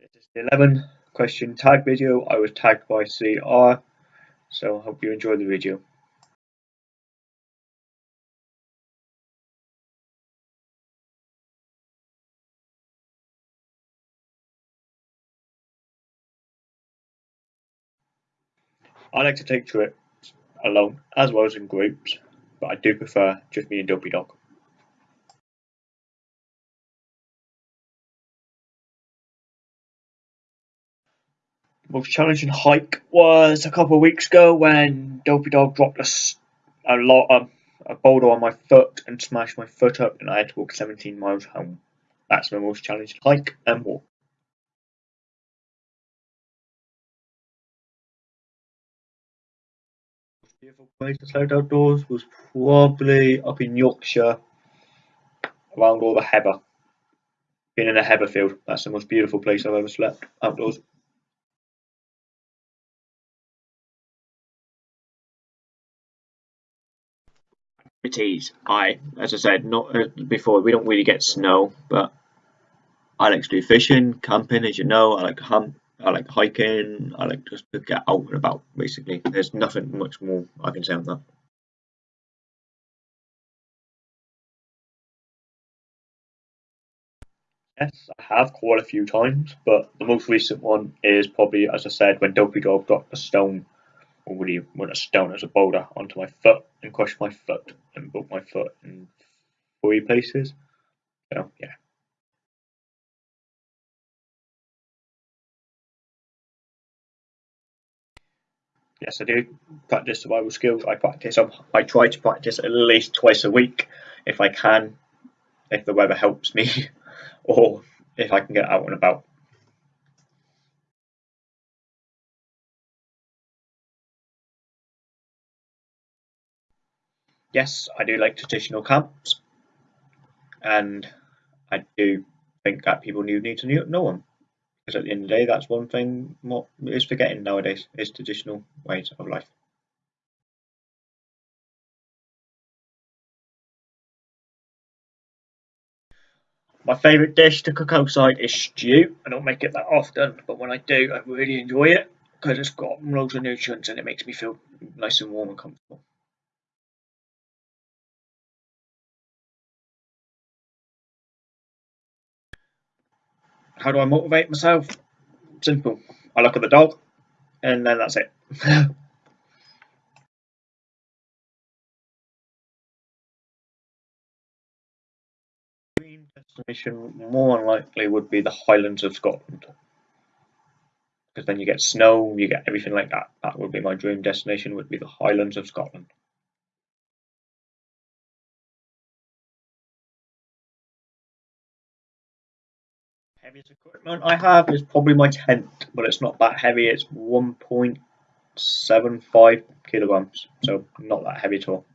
This is the 11 question tag video. I was tagged by CR, so I hope you enjoy the video. I like to take trips alone as well as in groups, but I do prefer just me and Dopey Dog. Most challenging hike was a couple of weeks ago when Dopey Dog dropped a, a lot of a boulder on my foot and smashed my foot up, and I had to walk 17 miles home. That's my most challenging hike and walk. The most beautiful place to slide outdoors was probably up in Yorkshire around all the heather. Being in a heather field, that's the most beautiful place I've ever slept outdoors. Activities. I, as I said, not uh, before, we don't really get snow, but I like to do fishing, camping, as you know. I like to hunt. I like hiking. I like just to get out and about. Basically, there's nothing much more I can say on that. Yes, I have quite a few times, but the most recent one is probably, as I said, when Dopey Dog got the stone already when a stone as a boulder onto my foot and crushed my foot and broke my foot in three places. So yeah. Yes, I do practice survival skills. I practice. I try to practice at least twice a week if I can, if the weather helps me, or if I can get out and about. Yes, I do like traditional camps, and I do think that people need to know them. Because at the end of the day, that's one thing what is forgetting nowadays is traditional ways of life. My favourite dish to cook outside is stew. I don't make it that often, but when I do, I really enjoy it because it's got loads of nutrients and it makes me feel nice and warm and comfortable. How do I motivate myself? Simple. I look at the dog, and then that's it. Destination more likely would be the Highlands of Scotland. Because then you get snow, you get everything like that. That would be my dream destination, would be the Highlands of Scotland. Heaviest equipment I have is probably my tent, but it's not that heavy. It's 1.75 kilograms, so not that heavy at all.